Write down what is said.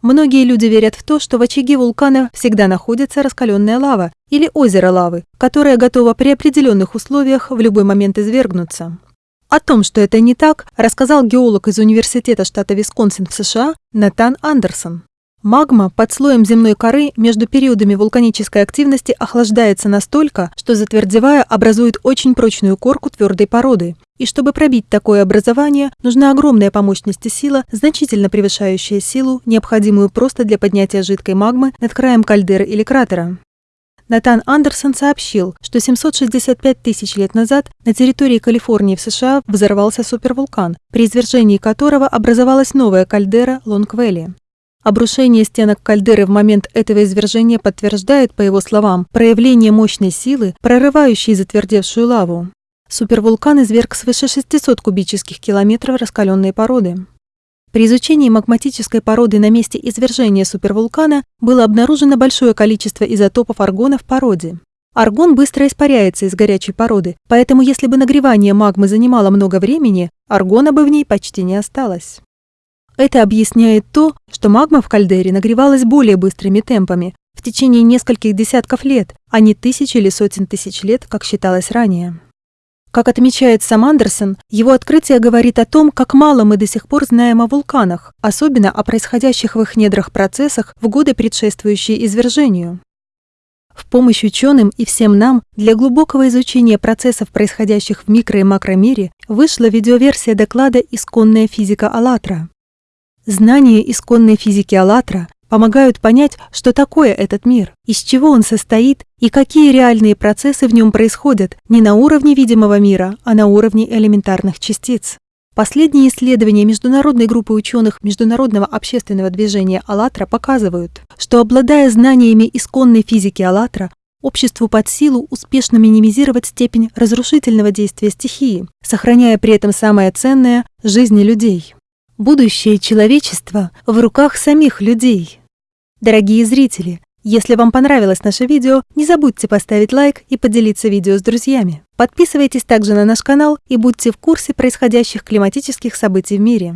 Многие люди верят в то, что в очаге вулкана всегда находится раскаленная лава или озеро лавы, которое готово при определенных условиях в любой момент извергнуться. О том, что это не так, рассказал геолог из Университета штата Висконсин в США Натан Андерсон. Магма под слоем земной коры между периодами вулканической активности охлаждается настолько, что затвердевая образует очень прочную корку твердой породы. И чтобы пробить такое образование, нужна огромная по мощности сила, значительно превышающая силу, необходимую просто для поднятия жидкой магмы над краем кальдеры или кратера. Натан Андерсон сообщил, что 765 тысяч лет назад на территории Калифорнии в США взорвался супервулкан, при извержении которого образовалась новая кальдера Лонгвелли. Обрушение стенок кальдеры в момент этого извержения подтверждает, по его словам, проявление мощной силы, прорывающей затвердевшую лаву. Супервулкан изверг свыше 600 кубических километров раскаленной породы. При изучении магматической породы на месте извержения супервулкана было обнаружено большое количество изотопов аргона в породе. Аргон быстро испаряется из горячей породы, поэтому если бы нагревание магмы занимало много времени, аргона бы в ней почти не осталось. Это объясняет то, что магма в кальдере нагревалась более быстрыми темпами, в течение нескольких десятков лет, а не тысяч или сотен тысяч лет, как считалось ранее. Как отмечает сам Андерсон, его открытие говорит о том, как мало мы до сих пор знаем о вулканах, особенно о происходящих в их недрах процессах в годы, предшествующие извержению. В помощь ученым и всем нам для глубокого изучения процессов, происходящих в микро- и макромире, вышла видеоверсия доклада «Исконная физика АЛЛАТРА». Знания исконной физики «АЛЛАТРА» помогают понять, что такое этот мир, из чего он состоит и какие реальные процессы в нем происходят не на уровне видимого мира, а на уровне элементарных частиц. Последние исследования международной группы ученых Международного общественного движения «АЛЛАТРА» показывают, что, обладая знаниями исконной физики «АЛЛАТРА», обществу под силу успешно минимизировать степень разрушительного действия стихии, сохраняя при этом самое ценное – жизни людей. Будущее человечества в руках самих людей. Дорогие зрители, если вам понравилось наше видео, не забудьте поставить лайк и поделиться видео с друзьями. Подписывайтесь также на наш канал и будьте в курсе происходящих климатических событий в мире.